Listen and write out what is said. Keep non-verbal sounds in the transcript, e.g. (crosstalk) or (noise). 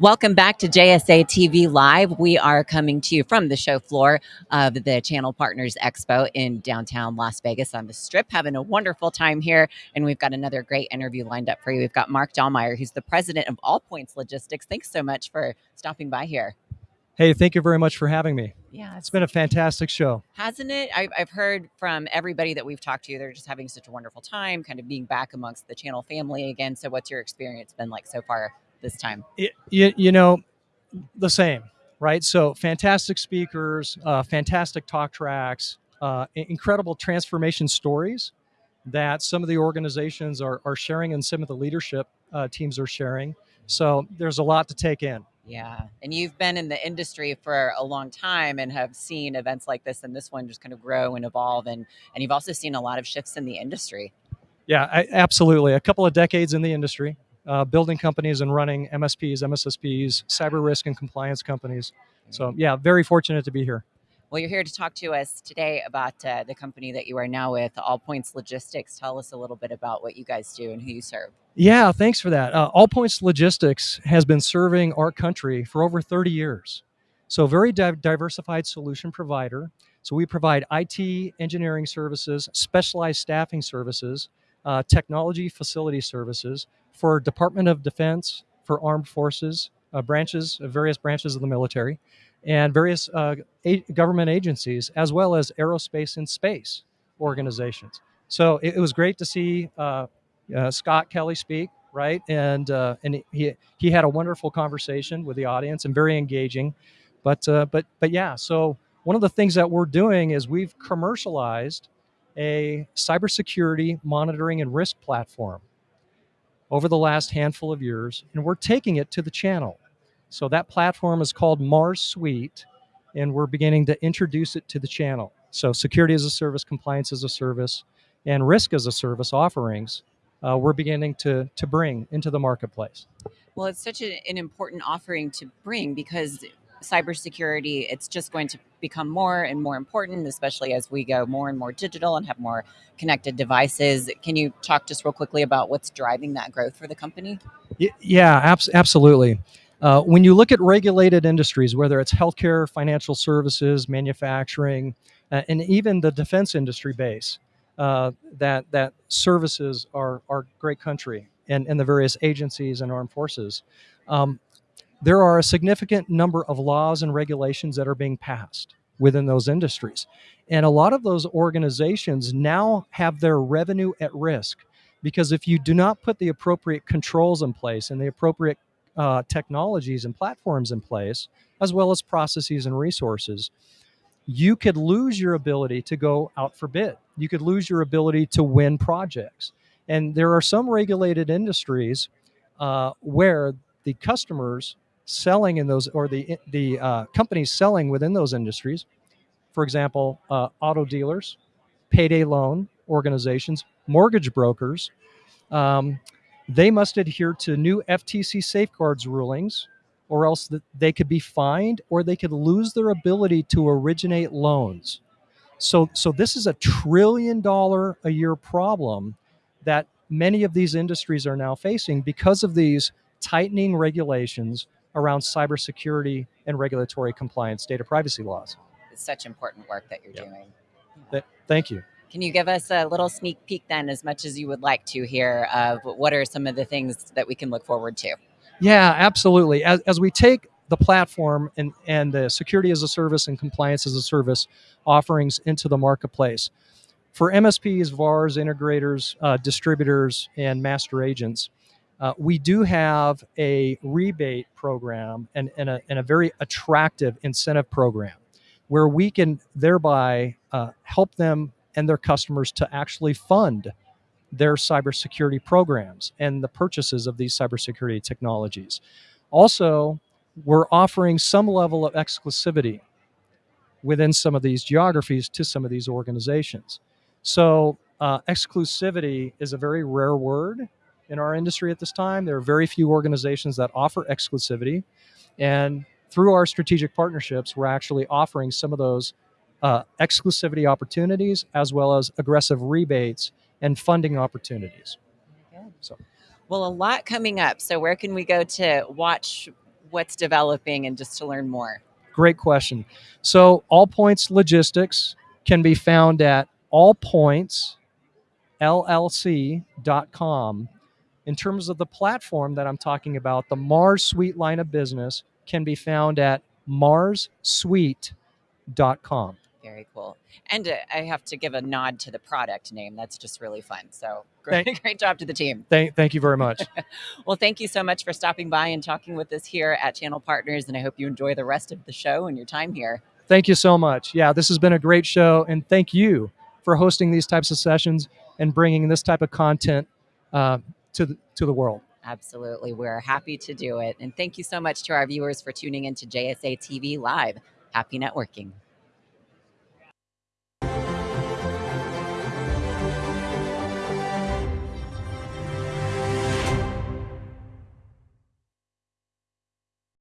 Welcome back to JSA TV Live. We are coming to you from the show floor of the Channel Partners Expo in downtown Las Vegas on the Strip, having a wonderful time here. And we've got another great interview lined up for you. We've got Mark Dahlmeyer, who's the president of All Points Logistics. Thanks so much for stopping by here. Hey, thank you very much for having me. Yeah, It's been a fantastic show. hasn't it? I've, I've heard from everybody that we've talked to, they're just having such a wonderful time, kind of being back amongst the channel family again. So, what's your experience been like so far this time? It, you, you know, the same, right? So fantastic speakers, uh, fantastic talk tracks, uh, incredible transformation stories that some of the organizations are, are sharing and some of the leadership uh, teams are sharing. So there's a lot to take in. Yeah. And you've been in the industry for a long time and have seen events like this and this one just kind of grow and evolve. And, and you've also seen a lot of shifts in the industry. Yeah, I, absolutely. A couple of decades in the industry, uh, building companies and running MSPs, MSSPs, cyber risk and compliance companies. So yeah, very fortunate to be here. Well, you're here to talk to us today about uh, the company that you are now with, All Points Logistics. Tell us a little bit about what you guys do and who you serve. Yeah, thanks for that. Uh, All Points Logistics has been serving our country for over 30 years. So, very di- diversified solution provider. So, we provide IT engineering services, specialized staffing services, uh, technology facility services for Department of Defense, for armed forces, uh, branches, various branches of the military, and various uh, government agencies, as well as aerospace and space organizations. So, it, it was great to see uh, uh, Scott Kelly speak, right? And uh, and he he had a wonderful conversation with the audience and very engaging. But uh, but but yeah, so one of the things that we're doing is we've commercialized a cybersecurity monitoring and risk platform over the last handful of years, and we're taking it to the channel. So that platform is called Mars Suite, and we're beginning to introduce it to the channel. So security as a service, compliance as a service, and risk as a service offerings uh, we're beginning to to bring into the marketplace. Well, it's such a, an important offering to bring because cybersecurity, it's just going to become more and more important, especially as we go more and more digital and have more connected devices. Can you talk just real quickly about what's driving that growth for the company? Yeah, abs- absolutely. Uh, when you look at regulated industries, whether it's healthcare, financial services, manufacturing, uh, and even the defense industry base, uh, that that services our our great country and, and the various agencies and armed forces, um, there are a significant number of laws and regulations that are being passed within those industries, and a lot of those organizations now have their revenue at risk because if you do not put the appropriate controls in place and the appropriate uh, technologies and platforms in place, as well as processes and resources, you could lose your ability to go out for bid. You could lose your ability to win projects. And there are some regulated industries uh, where the customers selling in those, or the the uh, companies selling within those industries, for example, uh, auto dealers, payday loan organizations, mortgage brokers, um, they must adhere to new FTC safeguards rulings, or else that they could be fined or they could lose their ability to originate loans. So, so this is a trillion dollar a year problem that many of these industries are now facing because of these tightening regulations around cybersecurity and regulatory compliance data privacy laws. It's such important work that you're doing. Th- Thank you. Can you give us a little sneak peek then, as much as you would like to, here of what are some of the things that we can look forward to? Yeah, absolutely. As, as we take the platform and, and the security as a service and compliance as a service offerings into the marketplace, for MSPs, VARs, integrators, uh, distributors, and master agents, uh, we do have a rebate program and, and, a, and a very attractive incentive program where we can thereby uh, help them and their customers to actually fund their cybersecurity programs and the purchases of these cybersecurity technologies. Also, we're offering some level of exclusivity within some of these geographies to some of these organizations. So, uh, exclusivity is a very rare word in our industry at this time. There are very few organizations that offer exclusivity. And through our strategic partnerships, we're actually offering some of those uh, exclusivity opportunities as well as aggressive rebates and funding opportunities. So- Well, a lot coming up. So, where can we go to watch what's developing and just to learn more? Great question. So, All Points Logistics can be found at allpointsllc.com. In terms of the platform that I'm talking about, the Mars Suite line of business can be found at marssuite.com. Very cool. And uh, I have to give a nod to the product name. That's just really fun. So (laughs) great, Thank- great job to the team. Thank, thank you very (laughs) much. Well, thank you so much for stopping by and talking with us here at Channel Partners. And I hope you enjoy the rest of the show and your time here. Thank you so much. Yeah, this has been a great show, and thank you for hosting these types of sessions and bringing this type of content uh, to the, to the world. Absolutely. We're happy to do it. And thank you so much to our viewers for tuning in to JSA TV Live. Happy networking.